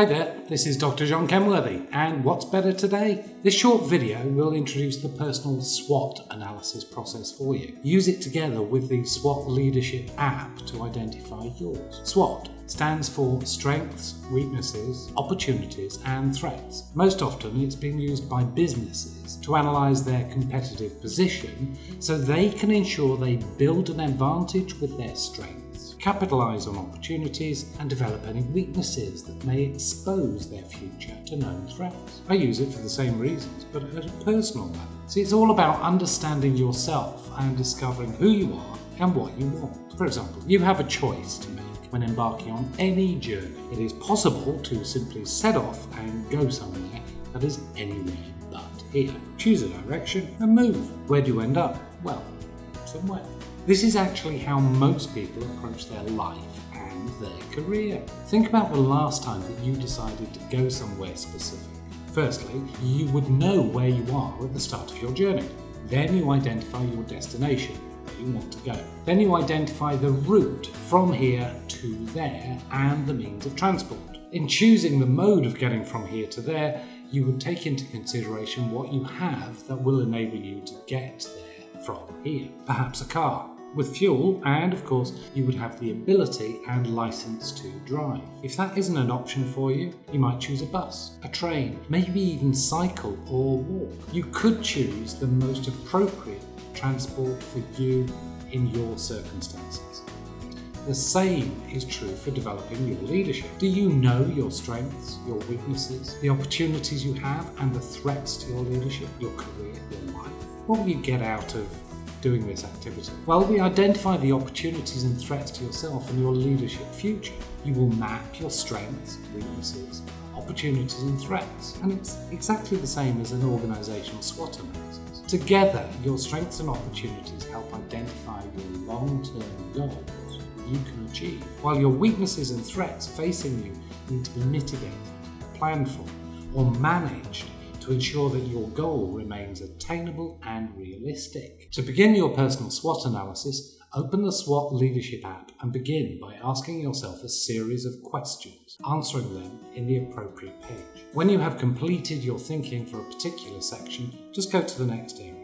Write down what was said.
Hi there, this is Dr. John Kenworthy, and what's better today? This short video will introduce the personal SWOT analysis process for you. Use it together with the SWOT Leadership app to identify yours. SWOT stands for Strengths, Weaknesses, Opportunities and Threats. Most often it's been used by businesses to analyse their competitive position so they can ensure they build an advantage with their strengths, capitalise on opportunities and develop any weaknesses that may expose their future to known threats. I use it for the same reasons but at a personal level. See, it's all about understanding yourself and discovering who you are and what you want. For example, you have a choice to make when embarking on any journey. It is possible to simply set off and go somewhere that is anywhere but here. Choose a direction and move. Where do you end up? Well, somewhere. This is actually how most people approach their life and their career. Think about the last time that you decided to go somewhere specific. Firstly, you would know where you are at the start of your journey. Then you identify your destination where you want to go. Then you identify the route from here to there and the means of transport. In choosing the mode of getting from here to there, you would take into consideration what you have that will enable you to get there from here. Perhaps a car, with fuel, and of course, you would have the ability and license to drive. If that isn't an option for you, you might choose a bus, a train, maybe even cycle or walk. You could choose the most appropriate transport for you in your circumstances. The same is true for developing your leadership. Do you know your strengths, your weaknesses, the opportunities you have and the threats to your leadership, your career, your life? What will you get out of doing this activity? Well, we identify the opportunities and threats to yourself and your leadership future. You will map your strengths, weaknesses, opportunities and threats. And it's exactly the same as an organisational SWOT analysis. Together, your strengths and opportunities help identify your long-term goals you can achieve, while your weaknesses and threats facing you need to be mitigated, planned for, or managed to ensure that your goal remains attainable and realistic. To begin your personal SWOT analysis, Open the SWOT Leadership app and begin by asking yourself a series of questions, answering them in the appropriate page. When you have completed your thinking for a particular section, just go to the next area.